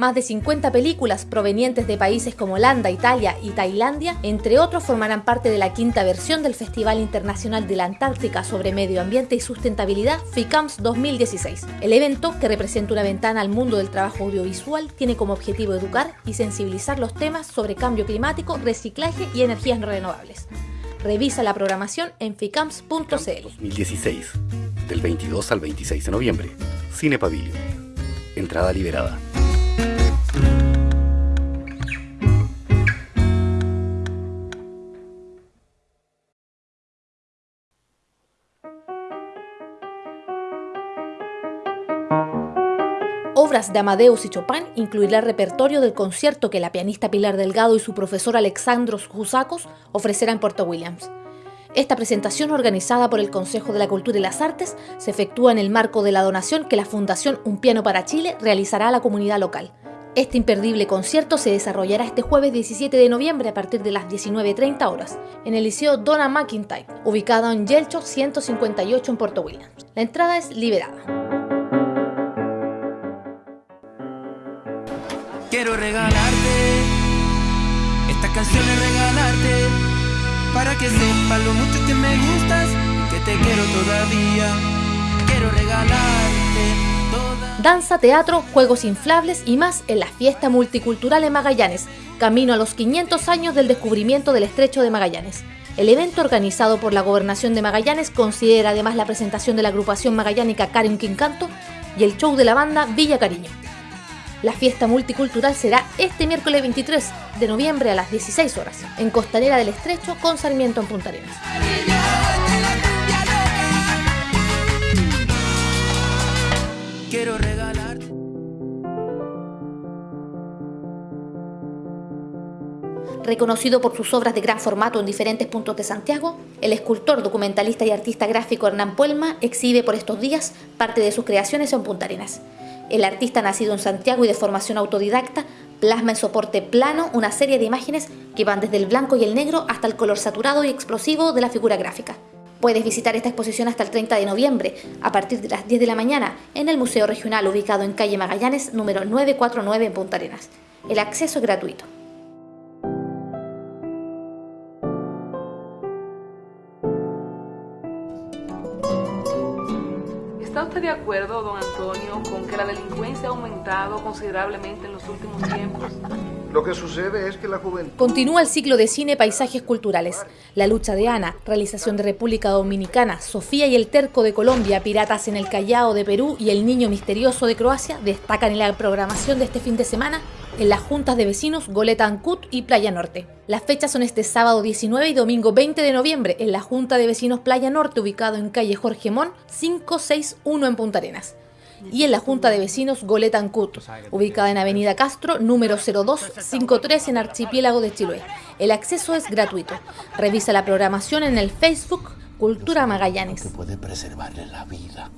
Más de 50 películas provenientes de países como Holanda, Italia y Tailandia, entre otros, formarán parte de la quinta versión del Festival Internacional de la Antártica sobre Medio Ambiente y Sustentabilidad FICAMS 2016. El evento, que representa una ventana al mundo del trabajo audiovisual, tiene como objetivo educar y sensibilizar los temas sobre cambio climático, reciclaje y energías renovables. Revisa la programación en ficams.cl. 2016, del 22 al 26 de noviembre. Cine Pavilion. Entrada liberada. Obras de Amadeus y Chopin incluirá el repertorio del concierto que la pianista Pilar Delgado y su profesor Alexandros Jusacos ofrecerán en Puerto Williams. Esta presentación, organizada por el Consejo de la Cultura y las Artes, se efectúa en el marco de la donación que la Fundación Un Piano para Chile realizará a la comunidad local. Este imperdible concierto se desarrollará este jueves 17 de noviembre a partir de las 19.30 horas en el Liceo Donna McIntyre, ubicado en Yelcho 158 en Puerto Williams. La entrada es liberada. Quiero regalarte estas canciones, regalarte para que sepas lo mucho que me gustas que te quiero todavía. Quiero regalarte. Danza, teatro, juegos inflables y más en la fiesta multicultural en Magallanes, camino a los 500 años del descubrimiento del estrecho de Magallanes. El evento organizado por la Gobernación de Magallanes considera además la presentación de la agrupación magallánica Karen Quincanto y el show de la banda Villa Cariño. La fiesta multicultural será este miércoles 23 de noviembre a las 16 horas en Costanera del Estrecho con Sarmiento en Punta Arenas. Quiero regalar. Reconocido por sus obras de gran formato en diferentes puntos de Santiago, el escultor, documentalista y artista gráfico Hernán Puelma exhibe por estos días parte de sus creaciones en Punta Arenas. El artista nacido en Santiago y de formación autodidacta plasma en soporte plano una serie de imágenes que van desde el blanco y el negro hasta el color saturado y explosivo de la figura gráfica. Puedes visitar esta exposición hasta el 30 de noviembre, a partir de las 10 de la mañana, en el Museo Regional ubicado en calle Magallanes, número 949 en Punta Arenas. El acceso es gratuito. De acuerdo, don Antonio, con que la delincuencia ha aumentado considerablemente en los últimos tiempos? Lo que sucede es que la juventud... Continúa el ciclo de cine Paisajes Culturales. La lucha de Ana, realización de República Dominicana, Sofía y el Terco de Colombia, Piratas en el Callao de Perú y El Niño Misterioso de Croacia destacan en la programación de este fin de semana en las juntas de vecinos Goleta Ancut y Playa Norte. Las fechas son este sábado 19 y domingo 20 de noviembre en la Junta de Vecinos Playa Norte ubicado en calle Jorge Mon 561 en Punta Arenas y en la Junta de Vecinos Goleta Ancut, ubicada en Avenida Castro, número 0253 en Archipiélago de Chiloé. El acceso es gratuito. Revisa la programación en el Facebook Cultura Magallanes. puede preservarle la vida.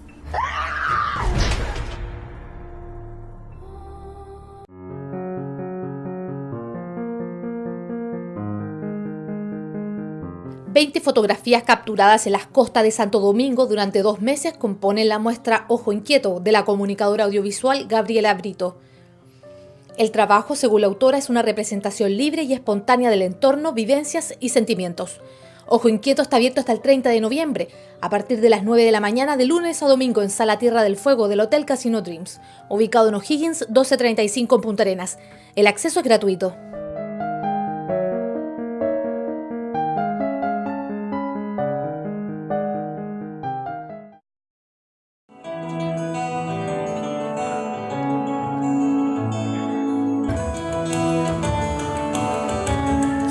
20 fotografías capturadas en las costas de Santo Domingo durante dos meses componen la muestra Ojo Inquieto de la comunicadora audiovisual Gabriela Brito. El trabajo, según la autora, es una representación libre y espontánea del entorno, vivencias y sentimientos. Ojo Inquieto está abierto hasta el 30 de noviembre, a partir de las 9 de la mañana de lunes a domingo en Sala Tierra del Fuego del Hotel Casino Dreams, ubicado en O'Higgins 1235 en Punta Arenas. El acceso es gratuito.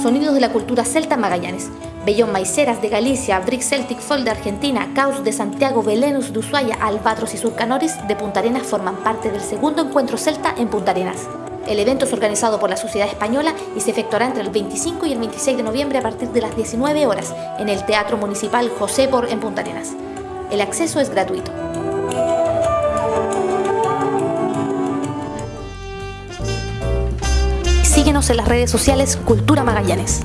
Sonidos de la cultura celta Magallanes. Bellón Maiceras de Galicia, Brick Celtic Folk de Argentina, Caos de Santiago, Belenus de Ushuaia, Albatros y Surcanoris de Punta Arenas forman parte del segundo encuentro celta en Punta Arenas. El evento es organizado por la Sociedad Española y se efectuará entre el 25 y el 26 de noviembre a partir de las 19 horas en el Teatro Municipal José Por en Punta Arenas. El acceso es gratuito. En las redes sociales Cultura Magallanes.